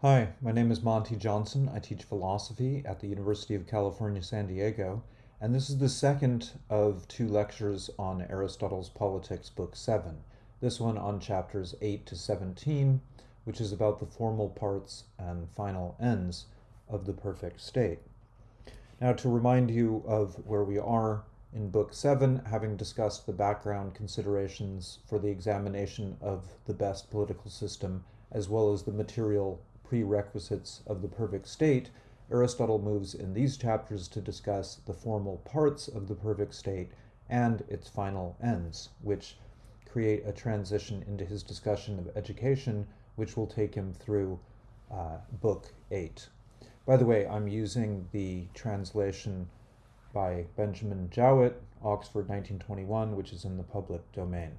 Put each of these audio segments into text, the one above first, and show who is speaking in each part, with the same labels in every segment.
Speaker 1: Hi, my name is Monte Johnson. I teach philosophy at the University of California, San Diego, and this is the second of two lectures on Aristotle's Politics, Book 7. This one on chapters 8 to 17, which is about the formal parts and final ends of the perfect state. Now, to remind you of where we are in Book 7, having discussed the background considerations for the examination of the best political system, as well as the material prerequisites of the perfect state, Aristotle moves in these chapters to discuss the formal parts of the perfect state and its final ends, which create a transition into his discussion of education, which will take him through uh, Book 8. By the way, I'm using the translation by Benjamin Jowett, Oxford 1921, which is in the public domain.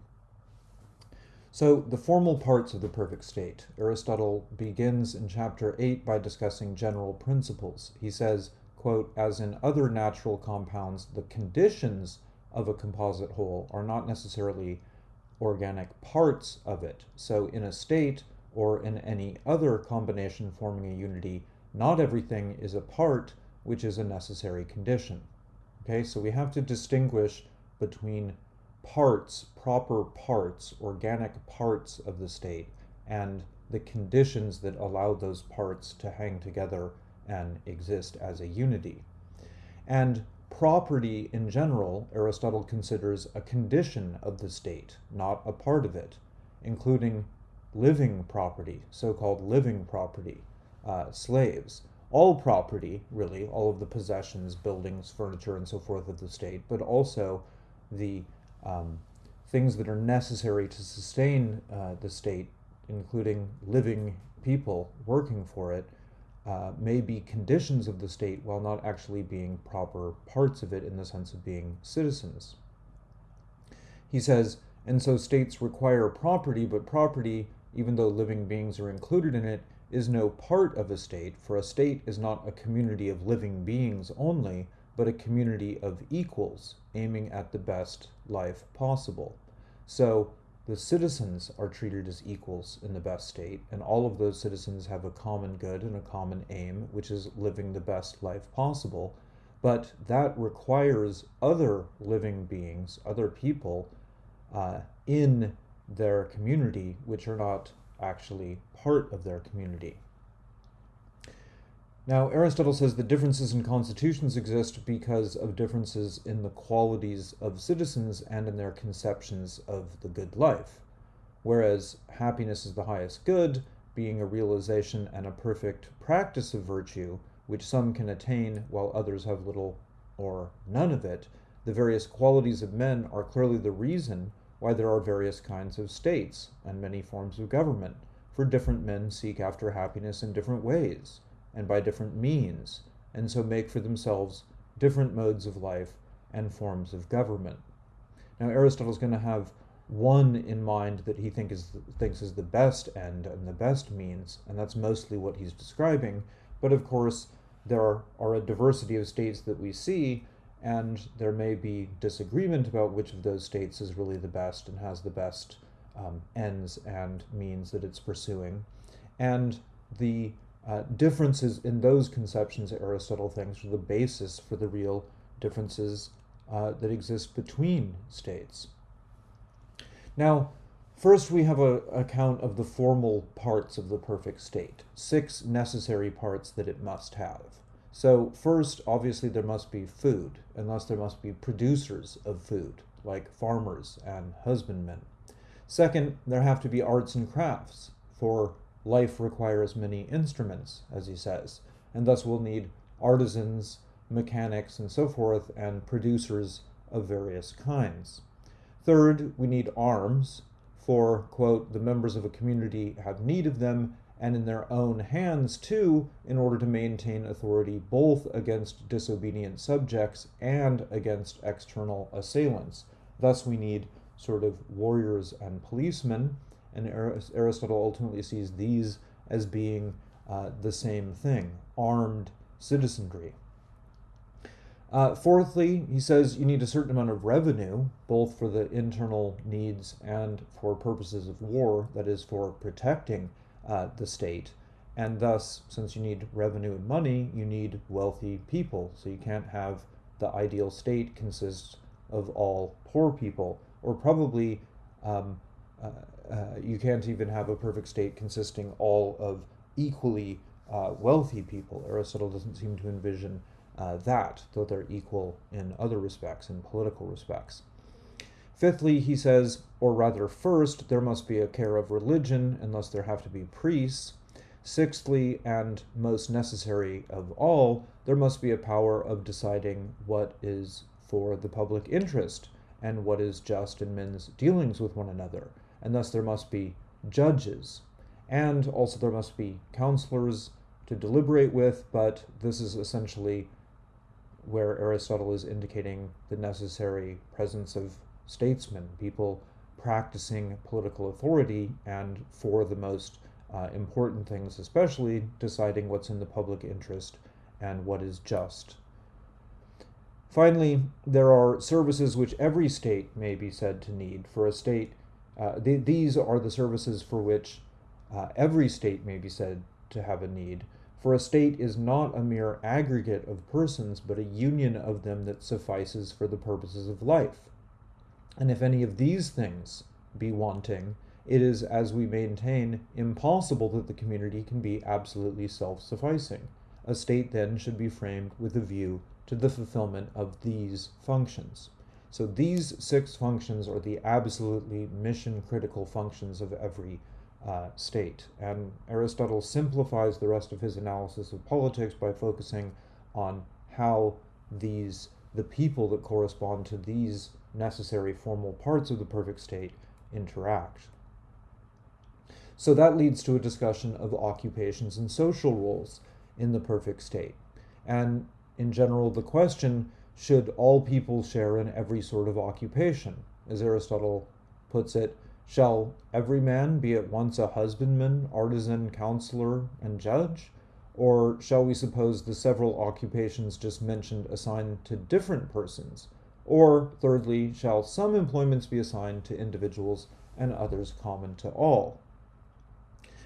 Speaker 1: So, the formal parts of the perfect state. Aristotle begins in chapter 8 by discussing general principles. He says, quote, as in other natural compounds, the conditions of a composite whole are not necessarily organic parts of it. So, in a state or in any other combination forming a unity, not everything is a part which is a necessary condition. Okay, so we have to distinguish between parts, proper parts, organic parts of the state, and the conditions that allow those parts to hang together and exist as a unity. And property in general, Aristotle considers a condition of the state, not a part of it, including living property, so called living property, uh, slaves. All property, really, all of the possessions, buildings, furniture, and so forth of the state, but also the um, things that are necessary to sustain uh, the state, including living people working for it, uh, may be conditions of the state while not actually being proper parts of it in the sense of being citizens. He says, and so states require property, but property, even though living beings are included in it, is no part of a state, for a state is not a community of living beings only, but a community of equals aiming at the best life possible. So the citizens are treated as equals in the best state, and all of those citizens have a common good and a common aim, which is living the best life possible. But that requires other living beings, other people uh, in their community, which are not actually part of their community. Now, Aristotle says that differences in constitutions exist because of differences in the qualities of citizens and in their conceptions of the good life. Whereas happiness is the highest good, being a realization and a perfect practice of virtue, which some can attain while others have little or none of it, the various qualities of men are clearly the reason why there are various kinds of states and many forms of government, for different men seek after happiness in different ways and by different means, and so make for themselves different modes of life and forms of government. Now, Aristotle is going to have one in mind that he think is, thinks is the best end and the best means, and that's mostly what he's describing. But of course, there are, are a diversity of states that we see, and there may be disagreement about which of those states is really the best and has the best um, ends and means that it's pursuing. And the uh, differences in those conceptions Aristotle thinks are the basis for the real differences uh, that exist between states. Now, first we have a account of the formal parts of the perfect state, six necessary parts that it must have. So first, obviously, there must be food, unless there must be producers of food, like farmers and husbandmen. Second, there have to be arts and crafts, for life requires many instruments, as he says, and thus we'll need artisans, mechanics, and so forth, and producers of various kinds. Third, we need arms, for, quote, the members of a community have need of them, and in their own hands too, in order to maintain authority both against disobedient subjects and against external assailants. Thus, we need sort of warriors and policemen, and Aristotle ultimately sees these as being uh, the same thing armed citizenry. Uh, fourthly, he says you need a certain amount of revenue, both for the internal needs and for purposes of war, that is, for protecting uh, the state. And thus, since you need revenue and money, you need wealthy people. So you can't have the ideal state consist of all poor people, or probably um, uh, uh, you can't even have a perfect state consisting all of equally uh, wealthy people. Aristotle doesn't seem to envision uh, that, though they're equal in other respects, in political respects. Fifthly, he says, or rather, first, there must be a care of religion, unless there have to be priests. Sixthly, and most necessary of all, there must be a power of deciding what is for the public interest and what is just in men's dealings with one another. And thus there must be judges. And also there must be counselors to deliberate with, but this is essentially where Aristotle is indicating the necessary presence of statesmen, people practicing political authority and for the most uh, important things, especially deciding what's in the public interest and what is just. Finally, there are services which every state may be said to need. For a state, uh, th these are the services for which uh, every state may be said to have a need. For a state is not a mere aggregate of persons, but a union of them that suffices for the purposes of life. And if any of these things be wanting, it is, as we maintain, impossible that the community can be absolutely self-sufficing. A state then should be framed with a view to the fulfillment of these functions. So these six functions are the absolutely mission critical functions of every uh, state. And Aristotle simplifies the rest of his analysis of politics by focusing on how these, the people that correspond to these necessary formal parts of the perfect state interact. So that leads to a discussion of occupations and social roles in the perfect state. And in general, the question, should all people share in every sort of occupation? As Aristotle puts it, shall every man be at once a husbandman, artisan, counselor, and judge? Or shall we suppose the several occupations just mentioned assigned to different persons? Or, thirdly, shall some employments be assigned to individuals and others common to all?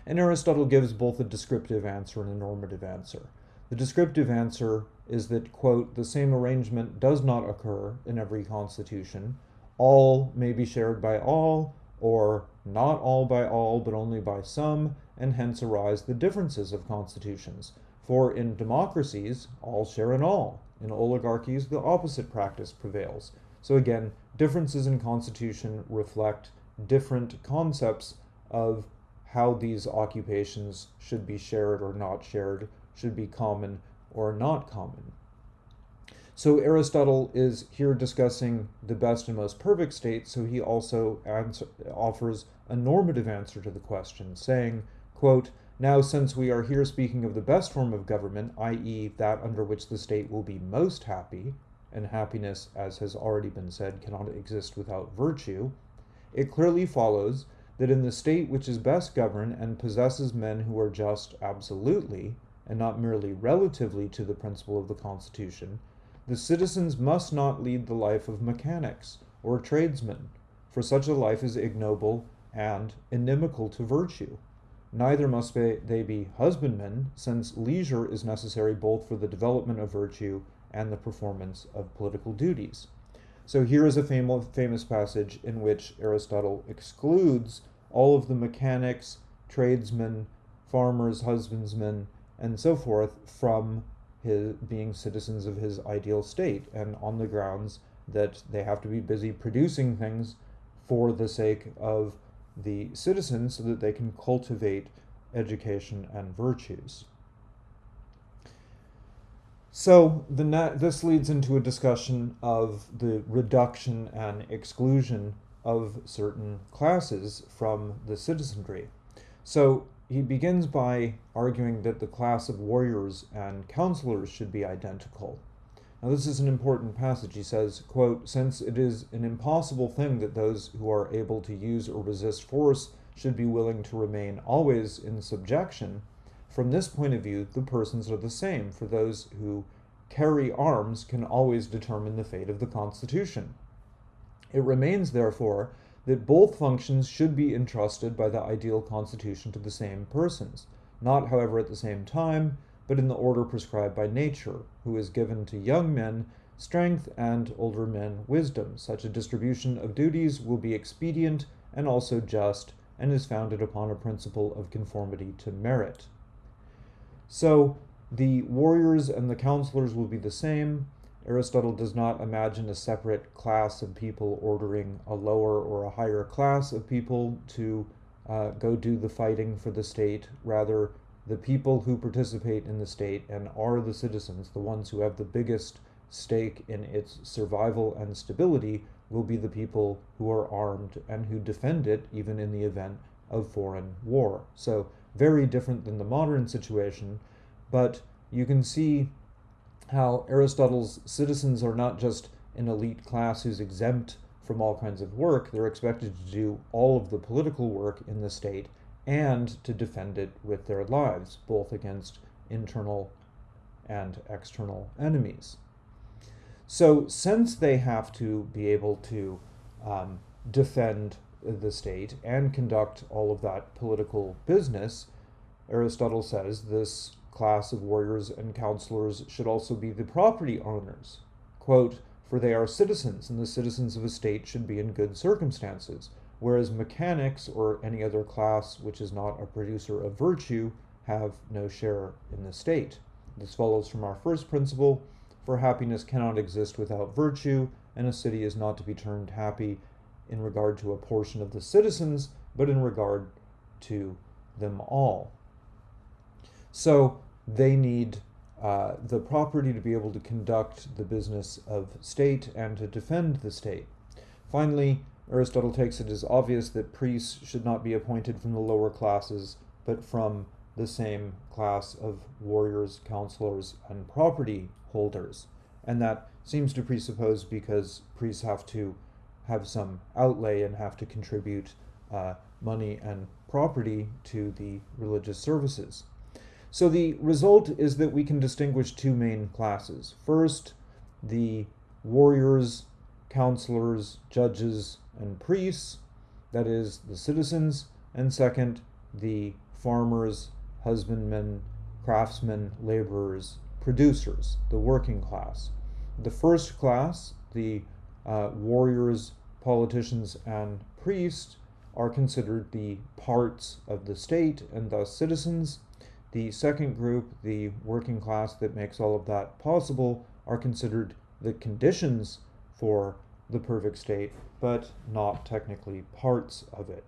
Speaker 1: And Aristotle gives both a descriptive answer and a normative answer. The descriptive answer is that, quote, the same arrangement does not occur in every constitution. All may be shared by all, or not all by all, but only by some, and hence arise the differences of constitutions. For in democracies, all share in all. In oligarchies, the opposite practice prevails. So again, differences in constitution reflect different concepts of how these occupations should be shared or not shared, should be common or not common. So Aristotle is here discussing the best and most perfect state, so he also answer, offers a normative answer to the question, saying, quote, now, since we are here speaking of the best form of government, i.e. that under which the state will be most happy, and happiness, as has already been said, cannot exist without virtue, it clearly follows that in the state which is best governed and possesses men who are just absolutely, and not merely relatively to the principle of the Constitution, the citizens must not lead the life of mechanics or tradesmen, for such a life is ignoble and inimical to virtue. Neither must they be husbandmen, since leisure is necessary both for the development of virtue and the performance of political duties. So here is a fam famous passage in which Aristotle excludes all of the mechanics, tradesmen, farmers, husbandsmen, and so forth from his being citizens of his ideal state, and on the grounds that they have to be busy producing things for the sake of the citizens so that they can cultivate education and virtues. So the this leads into a discussion of the reduction and exclusion of certain classes from the citizenry. So he begins by arguing that the class of warriors and counselors should be identical. Now this is an important passage. He says, quote, Since it is an impossible thing that those who are able to use or resist force should be willing to remain always in subjection, from this point of view, the persons are the same, for those who carry arms can always determine the fate of the Constitution. It remains, therefore, that both functions should be entrusted by the ideal Constitution to the same persons. not, however, at the same time, but in the order prescribed by nature, who is given to young men strength and older men wisdom. Such a distribution of duties will be expedient and also just, and is founded upon a principle of conformity to merit. So the warriors and the counselors will be the same. Aristotle does not imagine a separate class of people ordering a lower or a higher class of people to uh, go do the fighting for the state. Rather, the people who participate in the state and are the citizens, the ones who have the biggest stake in its survival and stability, will be the people who are armed and who defend it even in the event of foreign war. So, very different than the modern situation, but you can see how Aristotle's citizens are not just an elite class who's exempt from all kinds of work, they're expected to do all of the political work in the state and to defend it with their lives, both against internal and external enemies. So, since they have to be able to um, defend the state and conduct all of that political business, Aristotle says this class of warriors and counselors should also be the property owners. Quote, for they are citizens, and the citizens of a state should be in good circumstances, whereas mechanics or any other class which is not a producer of virtue have no share in the state. This follows from our first principle for happiness cannot exist without virtue, and a city is not to be termed happy in regard to a portion of the citizens, but in regard to them all. So they need uh, the property to be able to conduct the business of state and to defend the state. Finally, Aristotle takes it as obvious that priests should not be appointed from the lower classes, but from the same class of warriors, counselors, and property holders. And that seems to presuppose because priests have to have some outlay and have to contribute uh, money and property to the religious services. So the result is that we can distinguish two main classes. First, the warriors, counselors, judges, and priests, that is, the citizens, and second, the farmers, husbandmen, craftsmen, laborers, producers, the working class. The first class, the uh, warriors, politicians, and priests, are considered the parts of the state and thus citizens. The second group, the working class that makes all of that possible, are considered the conditions for the perfect state, but not technically parts of it.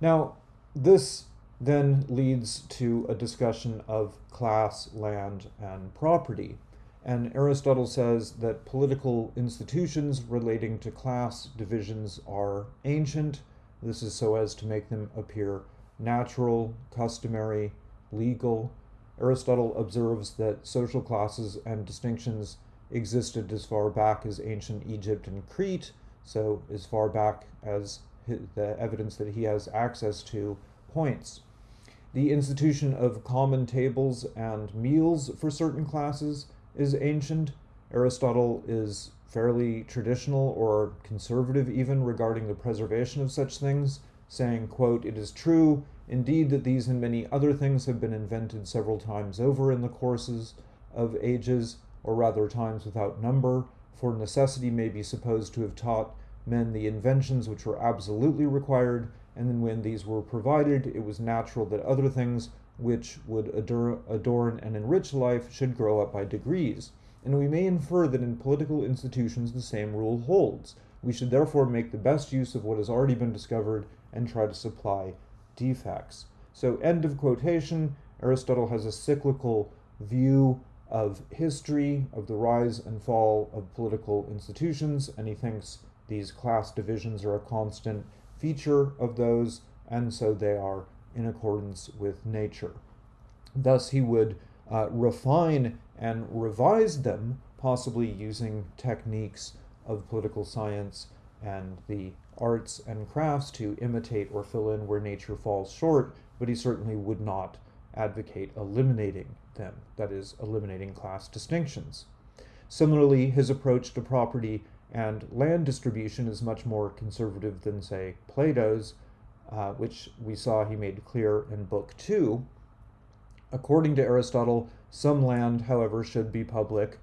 Speaker 1: Now, this then leads to a discussion of class, land, and property. And Aristotle says that political institutions relating to class divisions are ancient. This is so as to make them appear natural, customary, legal. Aristotle observes that social classes and distinctions existed as far back as ancient Egypt and Crete, so as far back as the evidence that he has access to points the institution of common tables and meals for certain classes is ancient. Aristotle is fairly traditional or conservative even regarding the preservation of such things, saying, quote, It is true, indeed, that these and many other things have been invented several times over in the courses of ages, or rather times without number, for necessity may be supposed to have taught men the inventions which were absolutely required, and then when these were provided, it was natural that other things which would adorn and enrich life should grow up by degrees. And we may infer that in political institutions the same rule holds. We should therefore make the best use of what has already been discovered and try to supply defects. So, end of quotation. Aristotle has a cyclical view of history, of the rise and fall of political institutions, and he thinks these class divisions are a constant feature of those, and so they are in accordance with nature. Thus, he would uh, refine and revise them, possibly using techniques of political science and the arts and crafts to imitate or fill in where nature falls short, but he certainly would not advocate eliminating them, that is, eliminating class distinctions. Similarly, his approach to property and land distribution is much more conservative than, say, Plato's. uh, which we saw he made clear in Book 2. According to Aristotle, some land, however, should be public,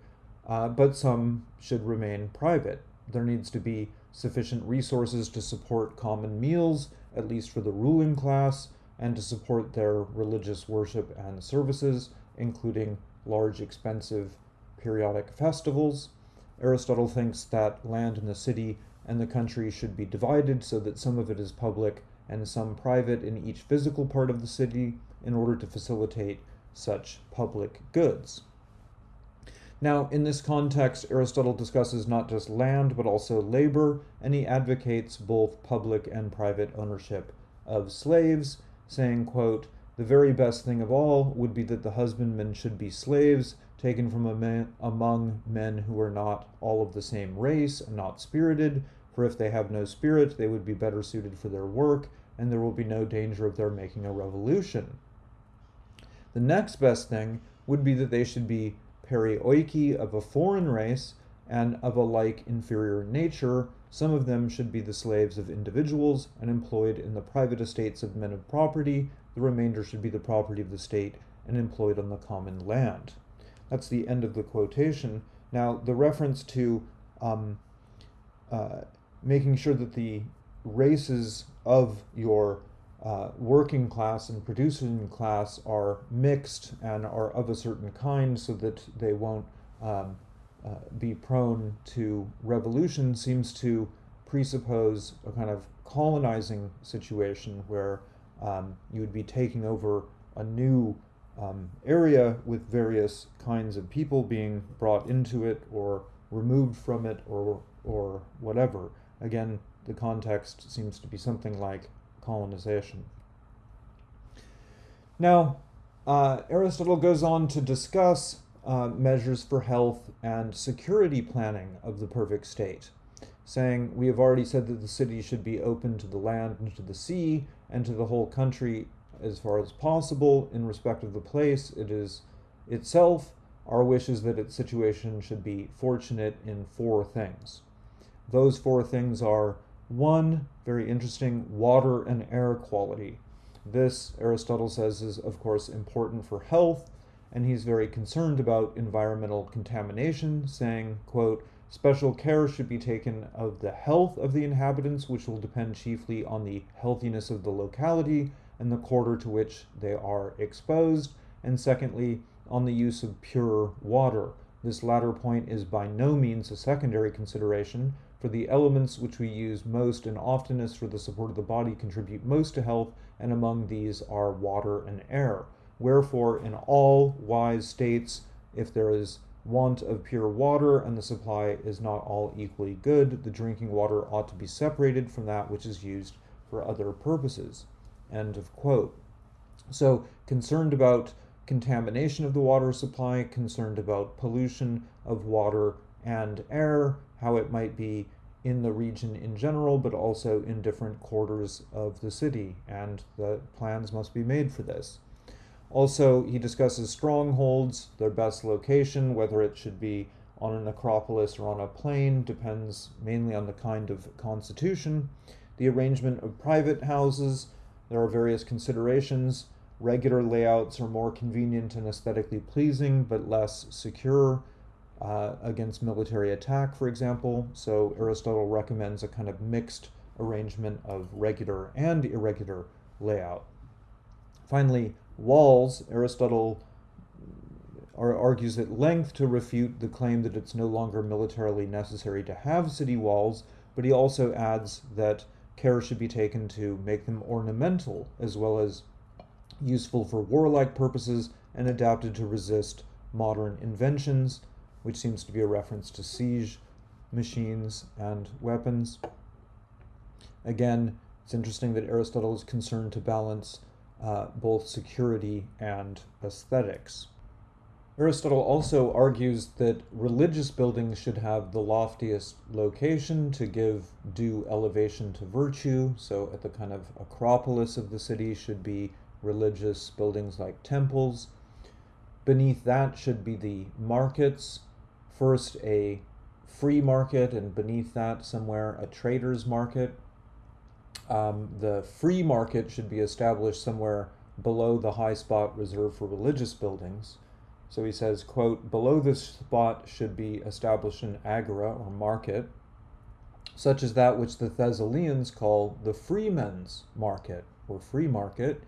Speaker 1: uh, but some should remain private. There needs to be sufficient resources to support common meals, at least for the ruling class, and to support their religious worship and services, including large, expensive periodic festivals. Aristotle thinks that land in the city and the country should be divided so that some of it is public and some private in each physical part of the city in order to facilitate such public goods. Now, in this context, Aristotle discusses not just land, but also labor, and he advocates both public and private ownership of slaves, saying, quote, the very best thing of all would be that the husbandmen should be slaves, taken from man, among men who are not all of the same race and not spirited, for if they have no spirit, they would be better suited for their work, and there will be no danger of their making a revolution. The next best thing would be that they should be perioiki of a foreign race and of a like inferior nature. Some of them should be the slaves of individuals and employed in the private estates of men of property. The remainder should be the property of the state and employed on the common land. That's the end of the quotation. Now, the reference to um, uh, making sure that the races of your uh, working class and producing class are mixed and are of a certain kind so that they won't um, uh, be prone to revolution seems to presuppose a kind of colonizing situation where um, you would be taking over a new um, area with various kinds of people being brought into it or removed from it or or whatever. Again, the context seems to be something like colonization. Now, uh, Aristotle goes on to discuss uh, measures for health and security planning of the perfect state, saying, We have already said that the city should be open to the land and to the sea and to the whole country as far as possible in respect of the place it is itself. Our wish is that its situation should be fortunate in four things. Those four things are one, very interesting, water and air quality. This, Aristotle says, is of course important for health, and he's very concerned about environmental contamination, saying, quote, Special care should be taken of the health of the inhabitants, which will depend chiefly on the healthiness of the locality and the quarter to which they are exposed, and secondly, on the use of pure water. This latter point is by no means a secondary consideration, for the elements which we use most and oftenest for the support of the body contribute most to health, and among these are water and air. Wherefore, in all wise states, if there is want of pure water and the supply is not all equally good, the drinking water ought to be separated from that which is used for other purposes. End of quote. So, concerned about contamination of the water supply, concerned about pollution of water and air, how it might be in the region in general, but also in different quarters of the city, and the plans must be made for this. Also, he discusses strongholds, their best location, whether it should be on an acropolis or on a plain, depends mainly on the kind of constitution. The arrangement of private houses, there are various considerations. Regular layouts are more convenient and aesthetically pleasing, but less secure uh, against military attack, for example. So Aristotle recommends a kind of mixed arrangement of regular and irregular layout. Finally, walls, Aristotle argues at length to refute the claim that it's no longer militarily necessary to have city walls, but he also adds that care should be taken to make them ornamental as well as useful for warlike purposes and adapted to resist modern inventions which seems to be a reference to siege machines and weapons. Again, it's interesting that Aristotle is concerned to balance uh, both security and aesthetics. Aristotle also argues that religious buildings should have the loftiest location to give due elevation to virtue. So, at the kind of acropolis of the city should be religious buildings like temples. Beneath that should be the markets, first a free market and beneath that somewhere a trader's market. um, the free market should be established somewhere below the high spot reserved for religious buildings. So he says, quote, below this spot should be established an agora or market, such as that which the Thessalians call the freemen's market or free market.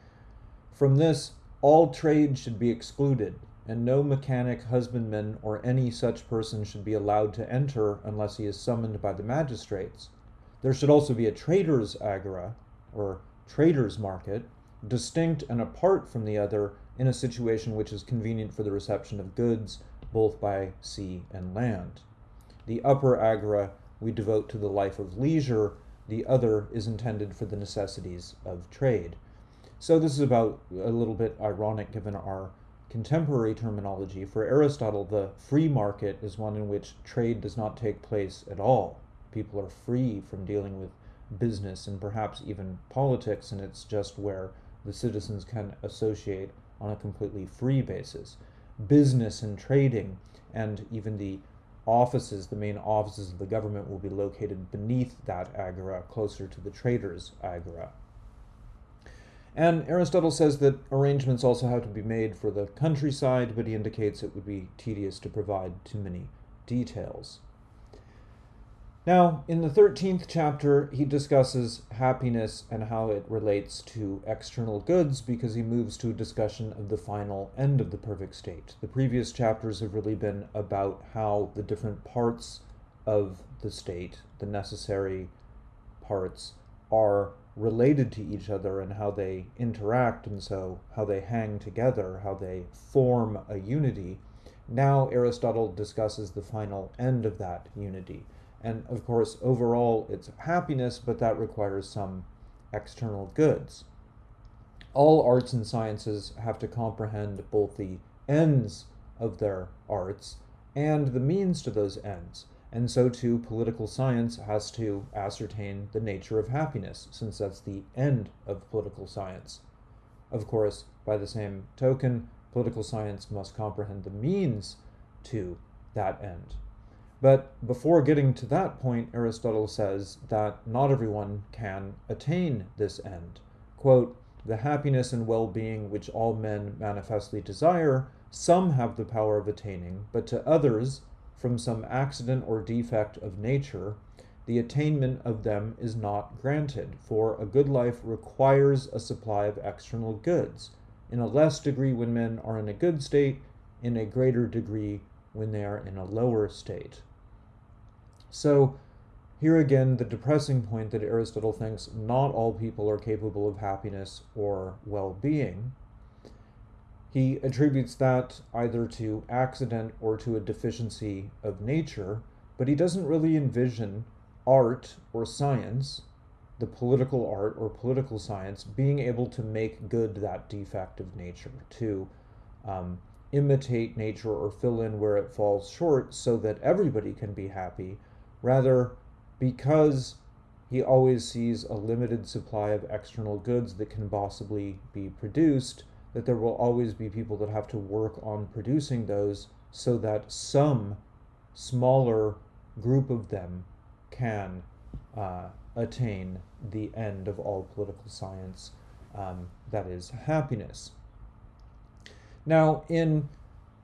Speaker 1: From this, all trade should be excluded, and no mechanic, husbandman, or any such person should be allowed to enter unless he is summoned by the magistrates. There should also be a trader's agora, or trader's market, distinct and apart from the other in a situation which is convenient for the reception of goods both by sea and land. The upper agora we devote to the life of leisure, the other is intended for the necessities of trade. So this is about a little bit ironic given our contemporary terminology, for Aristotle, the free market is one in which trade does not take place at all. People are free from dealing with business and perhaps even politics, and it's just where the citizens can associate on a completely free basis. Business and trading, and even the offices, the main offices of the government, will be located beneath that agora, closer to the trader's agora. And Aristotle says that arrangements also have to be made for the countryside, but he indicates it would be tedious to provide too many details. Now, in the 13th chapter, he discusses happiness and how it relates to external goods because he moves to a discussion of the final end of the perfect state. The previous chapters have really been about how the different parts of the state, the necessary parts, are related to each other and how they interact and so how they hang together, how they form a unity. Now Aristotle discusses the final end of that unity. And of course, overall, it's happiness, but that requires some external goods. All arts and sciences have to comprehend both the ends of their arts and the means to those ends and so too political science has to ascertain the nature of happiness, since that's the end of political science. Of course, by the same token, political science must comprehend the means to that end. But before getting to that point, Aristotle says that not everyone can attain this end. Quote, the happiness and well being which all men manifestly desire, some have the power of attaining, but to others, from some accident or defect of nature, the attainment of them is not granted, for a good life requires a supply of external goods, in a less degree when men are in a good state, in a greater degree when they are in a lower state. So, here again, the depressing point that Aristotle thinks not all people are capable of happiness or well being. He attributes that either to accident or to a deficiency of nature, but he doesn't really envision art or science, the political art or political science, being able to make good that defect of nature, to um, imitate nature or fill in where it falls short so that everybody can be happy. Rather, because he always sees a limited supply of external goods that can possibly be produced, that there will always be people that have to work on producing those so that some smaller group of them can uh, attain the end of all political science, um, that is, happiness. Now, in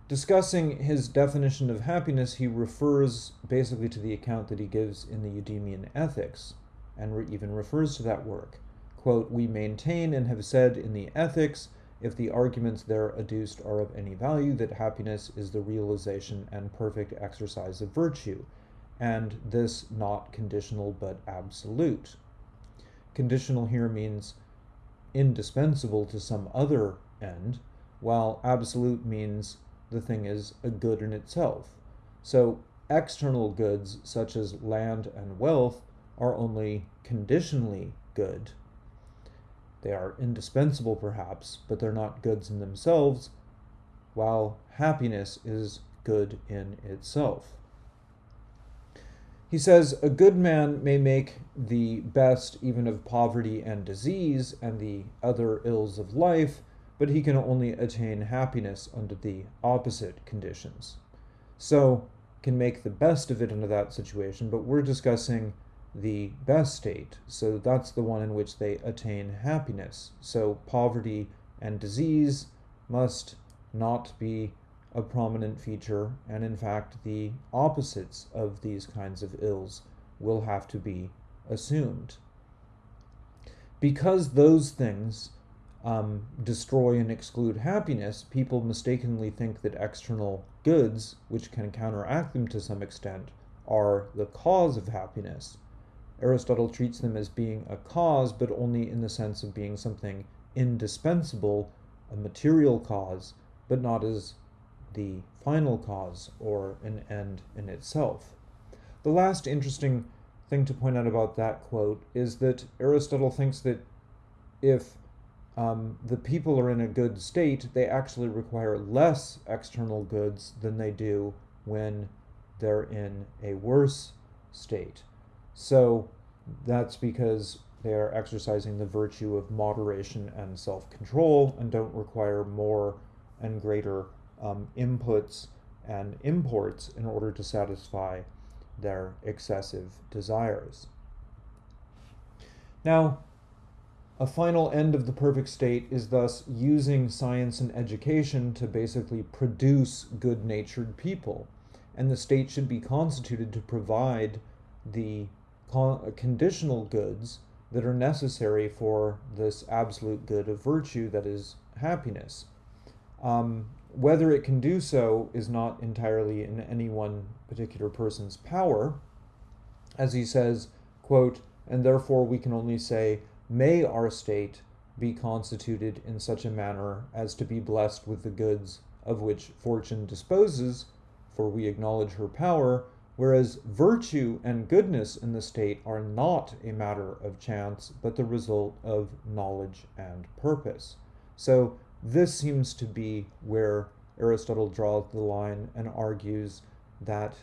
Speaker 1: discussing his definition of happiness, he refers basically to the account that he gives in the Eudemian Ethics, and re- even refers to that work. Quote, We maintain and have said in the Ethics if the arguments there adduced are of any value, that happiness is the realization and perfect exercise of virtue, and this not conditional but absolute. Conditional here means indispensable to some other end, while absolute means the thing is a good in itself. So external goods such as land and wealth are only conditionally good they are indispensable, perhaps, but they're not goods in themselves, while happiness is good in itself. He says, A good man may make the best even of poverty and disease and the other ills of life, but he can only attain happiness under the opposite conditions. So, can make the best of it under that situation, but we're discussing the best state. So that's the one in which they attain happiness. So poverty and disease must not be a prominent feature, and in fact, the opposites of these kinds of ills will have to be assumed. Because those things um, destroy and exclude happiness, people mistakenly think that external goods, which can counteract them to some extent, are the cause of happiness. Aristotle treats them as being a cause, but only in the sense of being something indispensable, a material cause, but not as the final cause or an end in itself. The last interesting thing to point out about that quote is that Aristotle thinks that if um, the people are in a good state, they actually require less external goods than they do when they're in a worse state. So that's because they are exercising the virtue of moderation and self control and don't require more and greater um, inputs and imports in order to satisfy their excessive desires. Now, a final end of the perfect state is thus using science and education to basically produce good natured people. And the state should be constituted to provide the conditional goods that are necessary for this absolute good of virtue that is happiness. Um, whether it can do so is not entirely in any one particular person's power. As he says, quote, and therefore we can only say, may our state be constituted in such a manner as to be blessed with the goods of which fortune disposes, for we acknowledge her power, whereas virtue and goodness in the state are not a matter of chance, but the result of knowledge and purpose. So this seems to be where Aristotle draws the line and argues that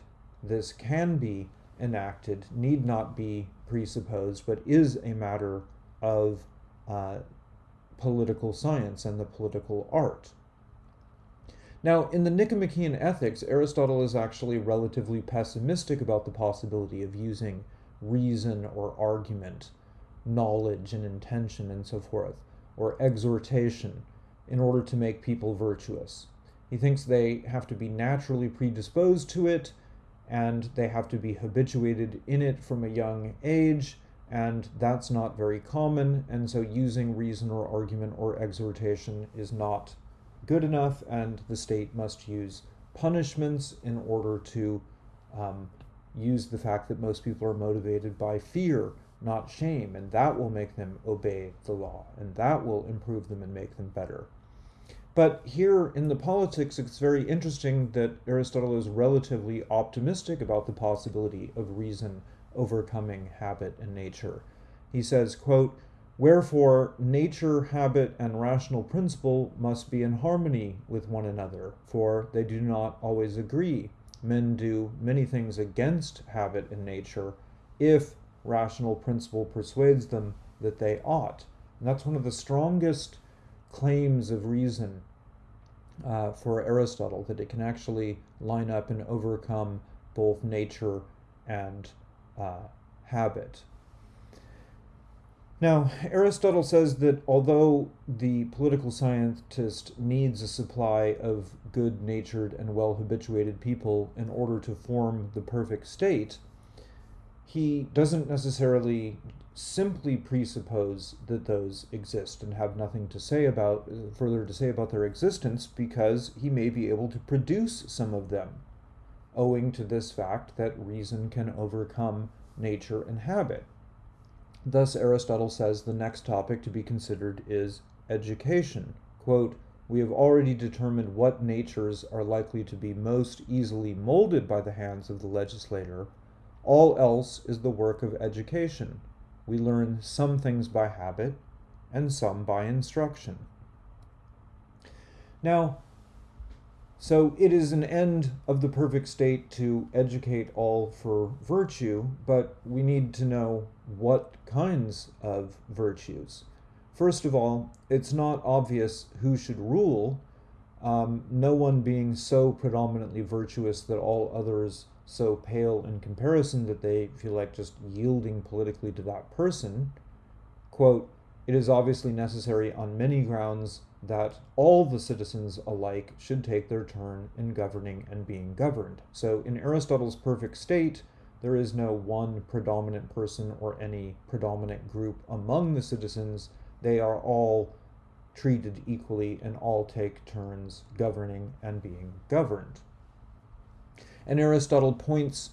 Speaker 1: this can be enacted, need not be presupposed, but is a matter of uh, political science and the political art. Now, in the Nicomachean Ethics, Aristotle is actually relatively pessimistic about the possibility of using reason or argument, knowledge and intention, and so forth, or exhortation in order to make people virtuous. He thinks they have to be naturally predisposed to it and they have to be habituated in it from a young age, and that's not very common, and so using reason or argument or exhortation is not good enough, and the state must use punishments in order to um, use the fact that most people are motivated by fear, not shame, and that will make them obey the law, and that will improve them and make them better. But here in the politics, it's very interesting that Aristotle is relatively optimistic about the possibility of reason overcoming habit and nature. He says, quote, Wherefore, nature, habit, and rational principle must be in harmony with one another, for they do not always agree. Men do many things against habit and nature if rational principle persuades them that they ought. And that's one of the strongest claims of reason uh, for Aristotle, that it can actually line up and overcome both nature and uh, habit. Now, Aristotle says that although the political scientist needs a supply of good natured and well habituated people in order to form the perfect state, he doesn't necessarily simply presuppose that those exist and have nothing to say about further to say about their existence because he may be able to produce some of them owing to this fact that reason can overcome nature and habit Thus, Aristotle says the next topic to be considered is education. Quote, we have already determined what natures are likely to be most easily molded by the hands of the legislator. All else is the work of education. We learn some things by habit and some by instruction. Now, so it is an end of the perfect state to educate all for virtue, but we need to know what kinds of virtues. First of all, it's not obvious who should rule. um, no one being so predominantly virtuous that all others so pale in comparison that they feel like just yielding politically to that person. Quote, it is obviously necessary on many grounds that all the citizens alike should take their turn in governing and being governed. So in Aristotle's perfect state, there is no one predominant person or any predominant group among the citizens. They are all treated equally and all take turns governing and being governed. And Aristotle points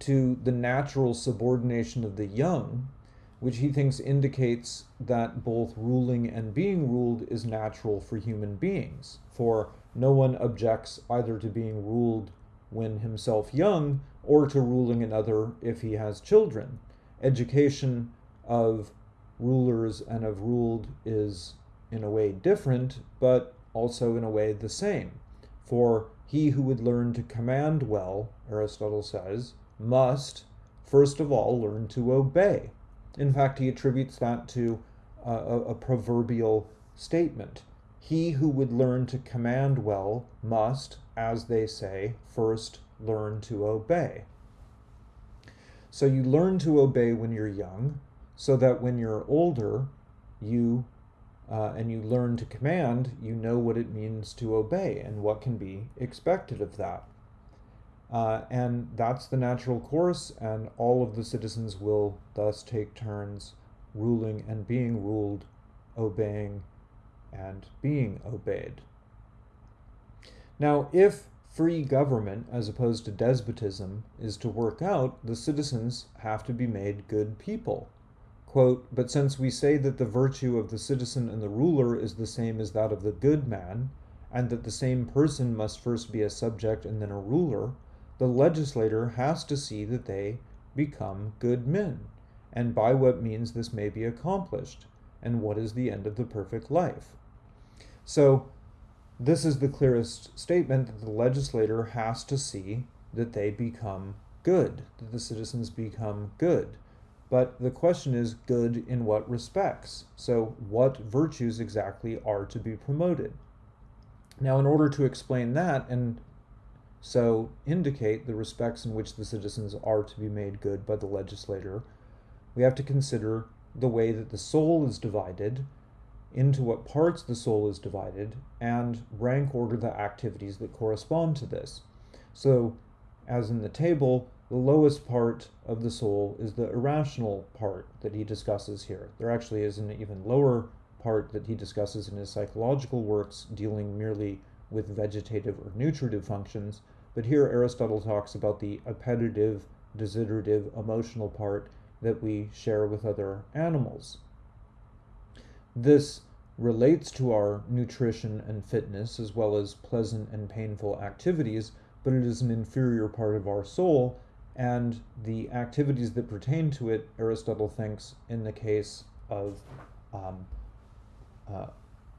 Speaker 1: to the natural subordination of the young, which he thinks indicates that both ruling and being ruled is natural for human beings. For no one objects either to being ruled when himself young or to ruling another if he has children. Education of rulers and of ruled is in a way different, but also in a way the same. For he who would learn to command well, Aristotle says, must first of all learn to obey. In fact, he attributes that to a, a, proverbial statement. He who would learn to command well must, as they say, first learn to obey. So you learn to obey when you're young, so that when you're older, you uh, and you learn to command, you know what it means to obey and what can be expected of that. Uh, and that's the natural course, and all of the citizens will thus take turns ruling and being ruled, obeying and being obeyed. Now, if free government, as opposed to despotism, is to work out, the citizens have to be made good people. Quote, but since we say that the virtue of the citizen and the ruler is the same as that of the good man, and that the same person must first be a subject and then a ruler, the legislator has to see that they become good men, and by what means this may be accomplished, and what is the end of the perfect life. So, this is the clearest statement that the legislator has to see that they become good, that the citizens become good. But the question is good in what respects? So, what virtues exactly are to be promoted? Now, in order to explain that and so indicate the respects in which the citizens are to be made good by the legislator, we have to consider the way that the soul is divided, into what parts the soul is divided, and rank order the activities that correspond to this. So, as in the table, the lowest part of the soul is the irrational part that he discusses here. There actually is an even lower part that he discusses in his psychological works dealing merely with vegetative or nutritive functions, but here Aristotle talks about the appetitive, desiderative, emotional part that we share with other animals. This relates to our nutrition and fitness as well as pleasant and painful activities, but it is an inferior part of our soul and the activities that pertain to it, Aristotle thinks, in the case of um, uh,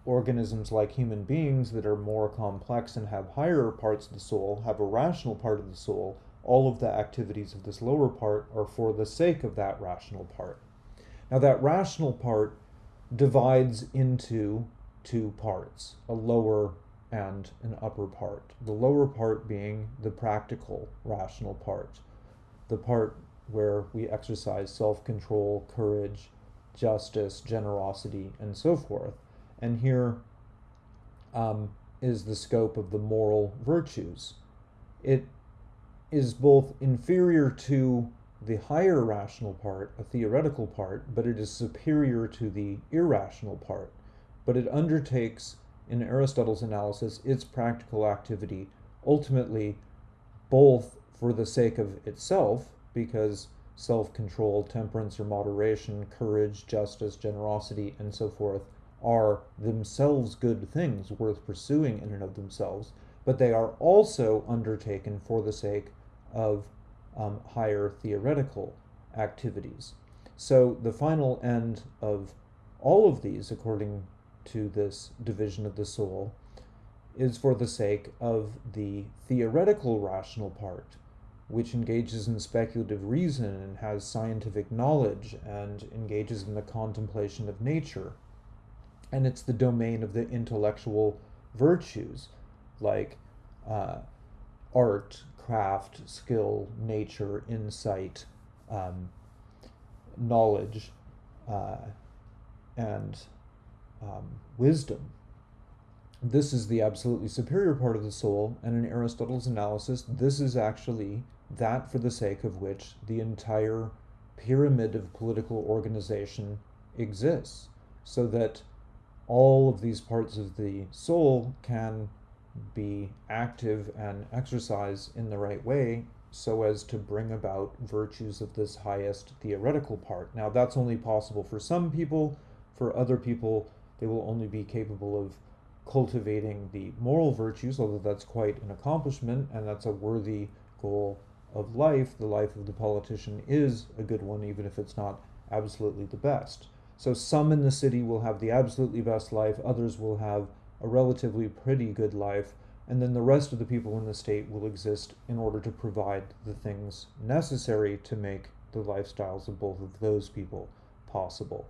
Speaker 1: organisms like human beings that are more complex and have higher parts of the soul, have a rational part of the soul, all of the activities of this lower part are for the sake of that rational part. Now, that rational part divides into two parts a lower and an upper part. The lower part being the practical rational part the part where we exercise self control, courage, justice, generosity, and so forth. And here um, is the scope of the moral virtues. It is both inferior to the higher rational part, a theoretical part, but it is superior to the irrational part. But it undertakes, in Aristotle's analysis, its practical activity ultimately both for the sake of itself, because self control, temperance or moderation, courage, justice, generosity, and so forth are themselves good things worth pursuing in and of themselves, but they are also undertaken for the sake of um, higher theoretical activities. So the final end of all of these, according to this division of the soul, is for the sake of the theoretical rational part, which engages in speculative reason and has scientific knowledge and engages in the contemplation of nature. And it's the domain of the intellectual virtues like uh, art, craft, skill, nature, insight, um, knowledge, uh, and um, wisdom. This is the absolutely superior part of the soul, and in Aristotle's analysis, this is actually that for the sake of which the entire pyramid of political organization exists, so that all of these parts of the soul can be active and exercise in the right way so as to bring about virtues of this highest theoretical part. Now, that's only possible for some people. For other people, they will only be capable of cultivating the moral virtues, although that's quite an accomplishment and that's a worthy goal of life. The life of the politician is a good one, even if it's not absolutely the best. So, some in the city will have the absolutely best life, others will have a relatively pretty good life, and then the rest of the people in the state will exist in order to provide the things necessary to make the lifestyles of both of those people possible.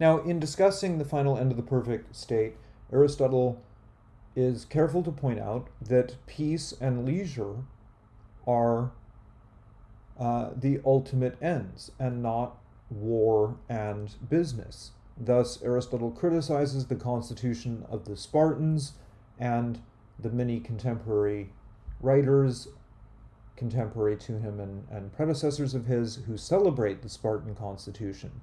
Speaker 1: Now, in discussing the final end of the perfect state, Aristotle is careful to point out that peace and leisure are uh, the ultimate ends and not war and business. Thus, Aristotle criticizes the constitution of the Spartans and the many contemporary writers, contemporary to him and, and predecessors of his, who celebrate the Spartan constitution.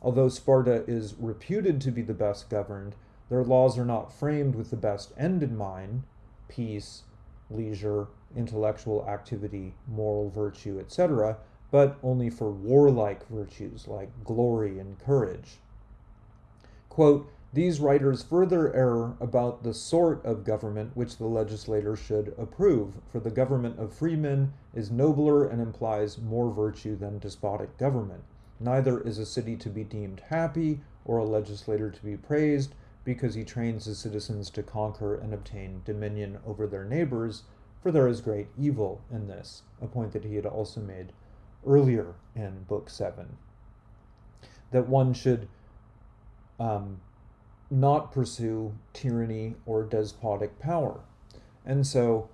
Speaker 1: Although Sparta is reputed to be the best governed, their laws are not framed with the best end in mind peace, leisure, intellectual activity, moral virtue, etc., but only for warlike virtues like glory and courage. Quote, these writers further err about the sort of government which the legislator should approve, for the government of freemen is nobler and implies more virtue than despotic government. Neither is a city to be deemed happy or a legislator to be praised because he trains his citizens to conquer and obtain dominion over their neighbors, for there is great evil in this, a point that he had also made earlier in Book 7. That one should um, not pursue tyranny or despotic power. And so,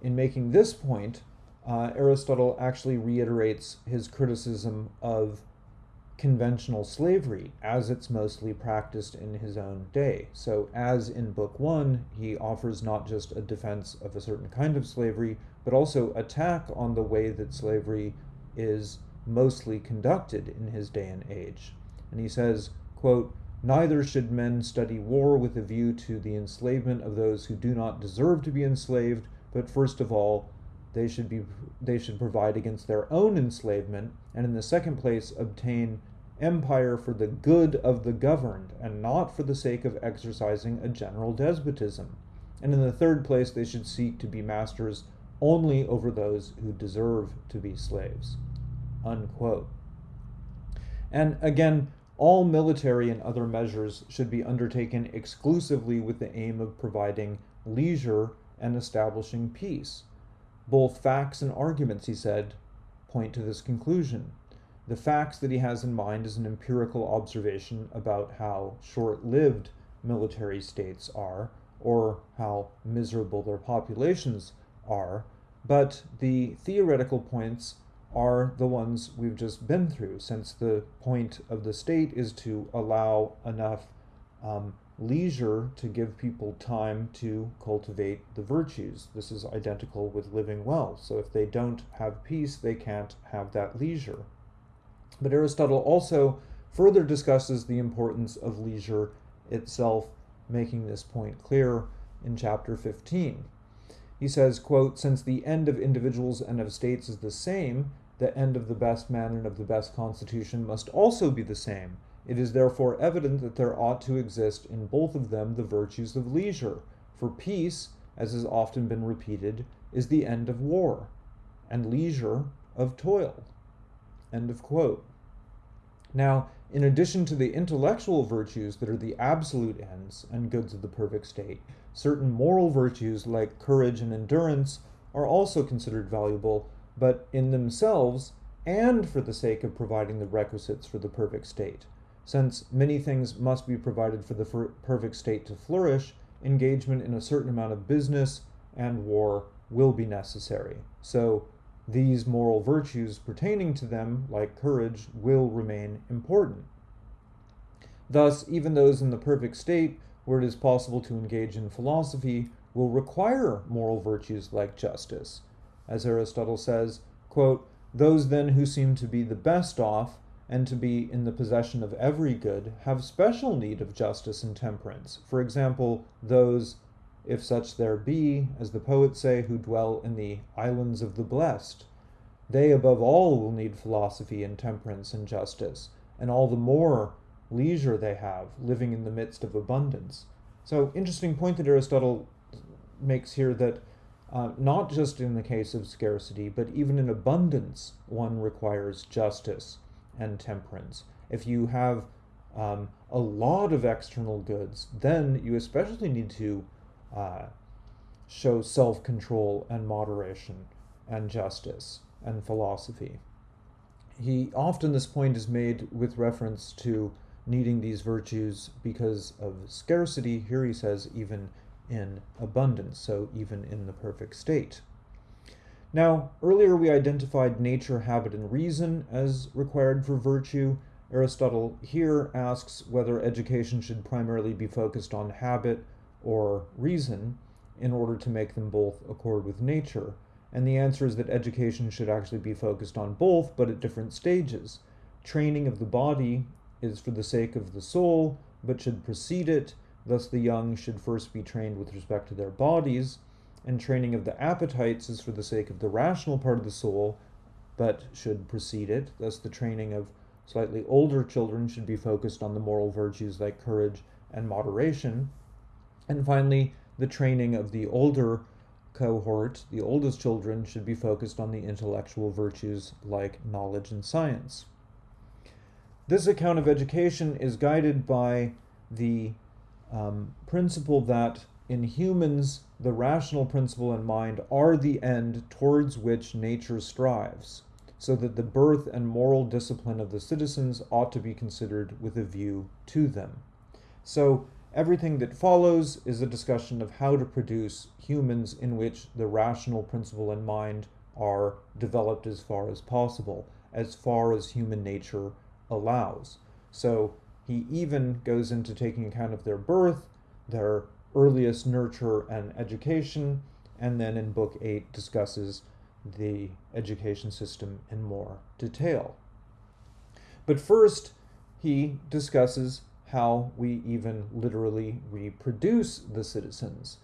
Speaker 1: in making this point, uh, Aristotle actually reiterates his criticism of conventional slavery as it's mostly practiced in his own day. So, as in Book One, he offers not just a defense of a certain kind of slavery, but also attack on the way that slavery is mostly conducted in his day and age. And he says, quote, Neither should men study war with a view to the enslavement of those who do not deserve to be enslaved, but first of all, they should be they should provide against their own enslavement, and in the second place obtain empire for the good of the governed, and not for the sake of exercising a general despotism. And in the third place, they should seek to be masters only over those who deserve to be slaves. Unquote. And again, all military and other measures should be undertaken exclusively with the aim of providing leisure and establishing peace. Both facts and arguments, he said, point to this conclusion. The facts that he has in mind is an empirical observation about how short lived military states are, or how miserable their populations are, but the theoretical points are the ones we've just been through, since the point of the state is to allow enough um, leisure to give people time to cultivate the virtues. This is identical with living well. So if they don't have peace, they can't have that leisure. But Aristotle also further discusses the importance of leisure itself, making this point clear in chapter 15. He says, quote, Since the end of individuals and of states is the same, the end of the best man and of the best constitution must also be the same. It is therefore evident that there ought to exist in both of them the virtues of leisure. For peace, as has often been repeated, is the end of war, and leisure of toil. End of quote. Now, in addition to the intellectual virtues that are the absolute ends and goods of the perfect state, certain moral virtues like courage and endurance are also considered valuable but in themselves and for the sake of providing the requisites for the perfect state. Since many things must be provided for the perfect state to flourish, engagement in a certain amount of business and war will be necessary. So these moral virtues pertaining to them, like courage, will remain important. Thus, even those in the perfect state, where it is possible to engage in philosophy, will require moral virtues like justice. As Aristotle says, quote, Those then who seem to be the best off and to be in the possession of every good have special need of justice and temperance. For example, those, if such there be, as the poets say, who dwell in the islands of the blessed. They above all will need philosophy and temperance and justice, and all the more leisure they have, living in the midst of abundance. So, interesting point that Aristotle makes here that uh, not just in the case of scarcity, but even in abundance, one requires justice and temperance. If you have um, a lot of external goods, then you especially need to uh, show self control and moderation and justice and philosophy. He often this point is made with reference to needing these virtues because of scarcity. Here he says, even in abundance, so even in the perfect state. Now, earlier we identified nature, habit, and reason as required for virtue. Aristotle here asks whether education should primarily be focused on habit or reason in order to make them both accord with nature. And the answer is that education should actually be focused on both, but at different stages. Training of the body is for the sake of the soul, but should precede it. Thus, the young should first be trained with respect to their bodies, and training of the appetites is for the sake of the rational part of the soul, but should precede it. Thus, the training of slightly older children should be focused on the moral virtues like courage and moderation. And finally, the training of the older cohort, the oldest children, should be focused on the intellectual virtues like knowledge and science. This account of education is guided by the um, principle that in humans, the rational principle and mind are the end towards which nature strives, so that the birth and moral discipline of the citizens ought to be considered with a view to them. So, everything that follows is a discussion of how to produce humans in which the rational principle and mind are developed as far as possible, as far as human nature allows. So he even goes into taking account of their birth, their earliest nurture and education, and then in Book 8 discusses the education system in more detail. But first, he discusses how we even literally reproduce the citizens.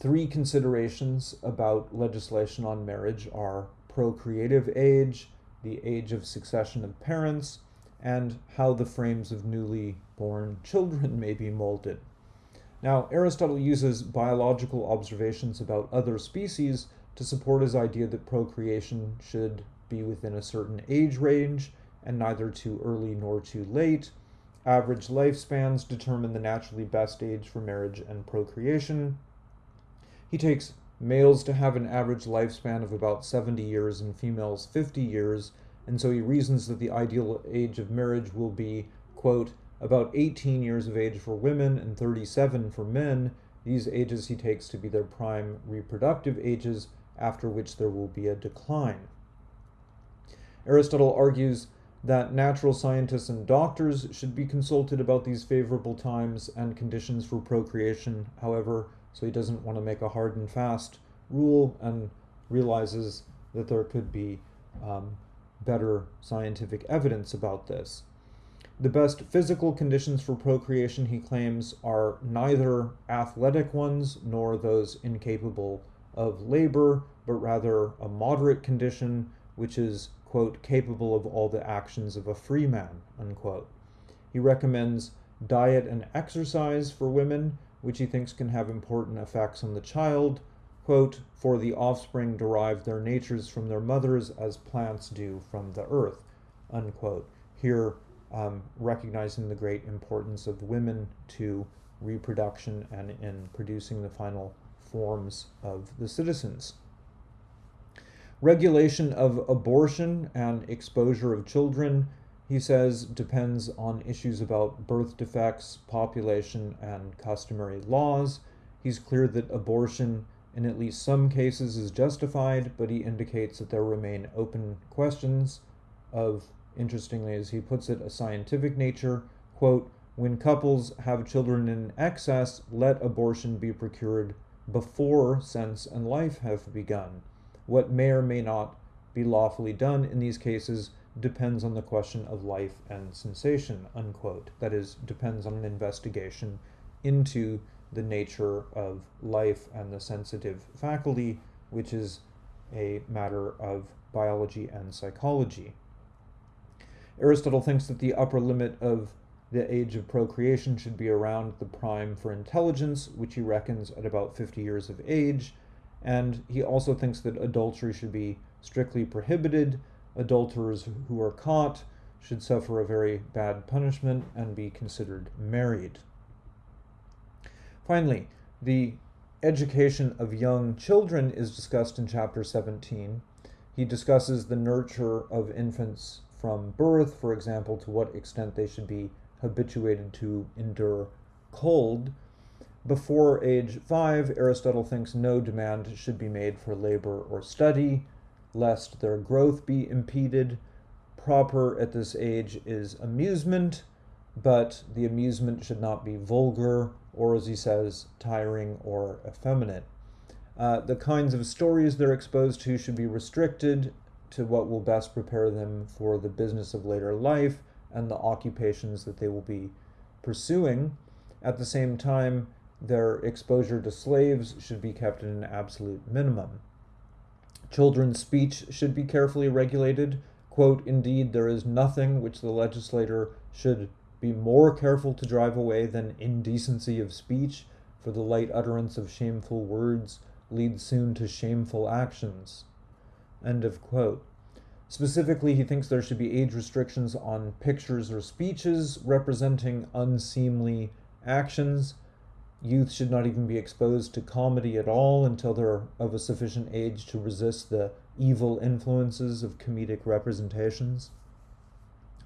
Speaker 1: Three considerations about legislation on marriage are procreative age, the age of succession of parents, and how the frames of newly born children may be molded. Now, Aristotle uses biological observations about other species to support his idea that procreation should be within a certain age range and neither too early nor too late. Average lifespans determine the naturally best age for marriage and procreation. He takes males to have an average lifespan of about 70 years and females 50 years and so he reasons that the ideal age of marriage will be, quote, about 18 years of age for women and 37 for men. These ages he takes to be their prime reproductive ages, after which there will be a decline. Aristotle argues that natural scientists and doctors should be consulted about these favorable times and conditions for procreation, however, so he doesn't want to make a hard and fast rule and realizes that there could be um, better scientific evidence about this. The best physical conditions for procreation, he claims, are neither athletic ones nor those incapable of labor, but rather a moderate condition which is, quote, capable of all the actions of a free man, unquote. He recommends diet and exercise for women, which he thinks can have important effects on the child, quote, For the offspring derive their natures from their mothers as plants do from the earth, unquote. Here, um, recognizing the great importance of women to reproduction and in producing the final forms of the citizens. Regulation of abortion and exposure of children. he says, depends on issues about birth defects, population, and customary laws. He's clear that abortion, in at least some cases, is justified, but he indicates that there remain open questions of, interestingly as he puts it, a scientific nature. Quote, when couples have children in excess, let abortion be procured before sense and life have begun. What may or may not be lawfully done in these cases depends on the question of life and sensation, unquote. That is, depends on an investigation into the nature of life and the sensitive faculty, which is a matter of biology and psychology. Aristotle thinks that the upper limit of the age of procreation should be around the prime for intelligence, which he reckons at about 50 years of age. And he also thinks that adultery should be strictly prohibited. Adulterers who are caught should suffer a very bad punishment and be considered married. Finally, the education of young children is discussed in chapter 17. He discusses the nurture of infants from birth, for example, to what extent they should be habituated to endure cold. Before age five, Aristotle thinks no demand should be made for labor or study, lest their growth be impeded. Proper at this age is amusement, but the amusement should not be vulgar or, as he says, tiring or effeminate. Uh, the kinds of stories they're exposed to should be restricted to what will best prepare them for the business of later life and the occupations that they will be pursuing. At the same time, their exposure to slaves should be kept at an absolute minimum. Children's speech should be carefully regulated. Quote, Indeed, there is nothing which the legislator should be more careful to drive away than indecency of speech, for the light utterance of shameful words leads soon to shameful actions. End of quote. Specifically, he thinks there should be age restrictions on pictures or speeches representing unseemly actions. Youth should not even be exposed to comedy at all until they're of a sufficient age to resist the evil influences of comedic representations.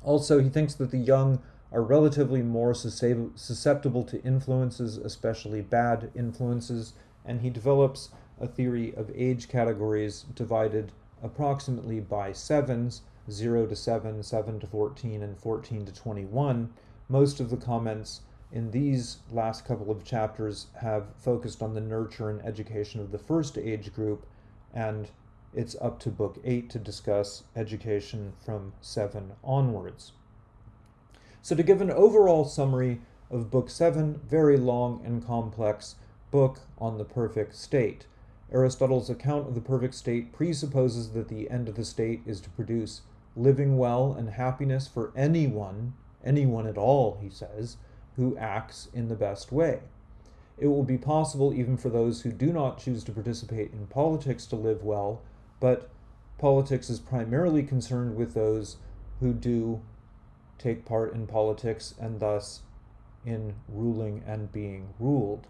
Speaker 1: Also, he thinks that the young are relatively more susceptible to influences, especially bad influences, and he develops a theory of age categories divided approximately by sevens 0 to 7, 7 to 14, and 14 to 21. Most of the comments in these last couple of chapters have focused on the nurture and education of the first age group, and it's up to Book 8 to discuss education from 7 onwards. So, to give an overall summary of Book 7, very long and complex book on the perfect state. Aristotle's account of the perfect state presupposes that the end of the state is to produce living well and happiness for anyone, anyone at all, he says, who acts in the best way. It will be possible even for those who do not choose to participate in politics to live well, but politics is primarily concerned with those who do take part in politics and thus in ruling and being ruled.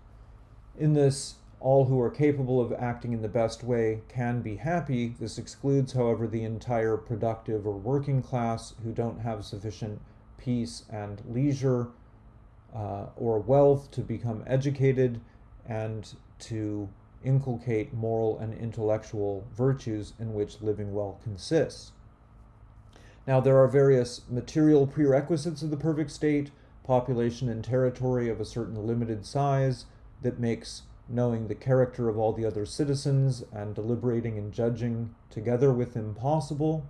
Speaker 1: In this all who are capable of acting in the best way can be happy. This excludes, however, the entire productive or working class who don't have sufficient peace and leisure uh, or wealth to become educated and to inculcate moral and intellectual virtues in which living well consists. Now, there are various material prerequisites of the perfect state, population and territory of a certain limited size that makes knowing the character of all the other citizens and deliberating and judging together with them possible.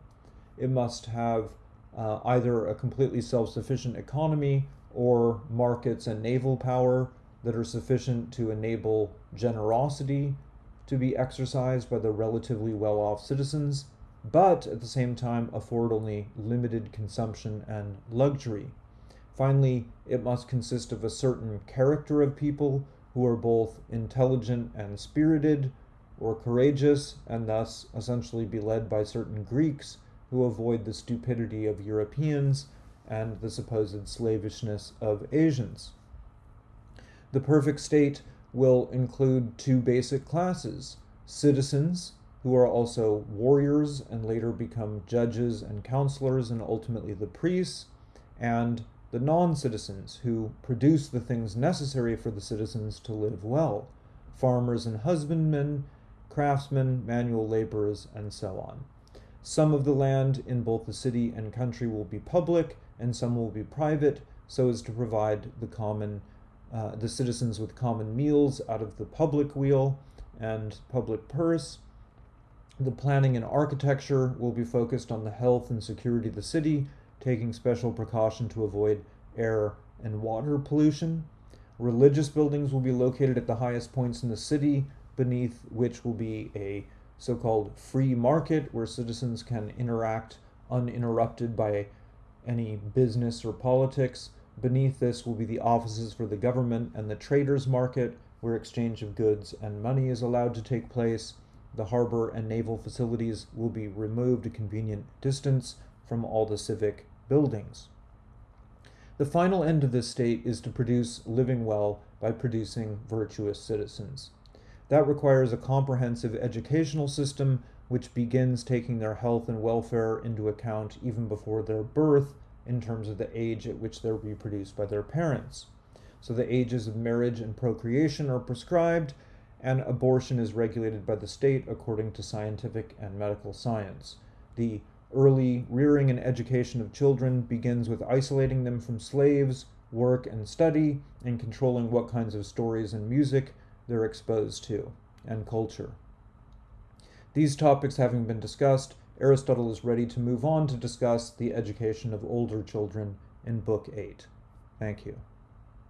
Speaker 1: It must have uh, either a completely self sufficient economy or markets and naval power that are sufficient to enable generosity to be exercised by the relatively well off citizens, but at the same time afford only limited consumption and luxury. Finally, it must consist of a certain character of people who are both intelligent and spirited, or courageous, and thus essentially be led by certain Greeks who avoid the stupidity of Europeans and the supposed slavishness of Asians. The perfect state will include two basic classes citizens, who are also warriors and later become judges and counselors and ultimately the priests, and the non citizens who produce the things necessary for the citizens to live well farmers and husbandmen, craftsmen, manual laborers, and so on. Some of the land in both the city and country will be public, and some will be private, so as to provide the common uh, the citizens with common meals out of the public weal and public purse. The planning and architecture will be focused on the health and security of the city, taking special precaution to avoid air and water pollution. Religious buildings will be located at the highest points in the city, beneath which will be a so called free market where citizens can interact uninterrupted by any business or politics. Beneath this will be the offices for the government and the traders' market, where exchange of goods and money is allowed to take place. The harbor and naval facilities will be removed a convenient distance from all the civic buildings. The final end of this state is to produce living well by producing virtuous citizens. That requires a comprehensive educational system which begins taking their health and welfare into account even before their birth in terms of the age at which they're reproduced by their parents. So the ages of marriage and procreation are prescribed, and abortion is regulated by the state according to scientific and medical science. The Early rearing and education of children begins with isolating them from slaves, work, and study, and controlling what kinds of stories and music they're exposed to, and culture. These topics having been discussed, Aristotle is ready to move on to discuss the education of older children in Book 8. Thank you.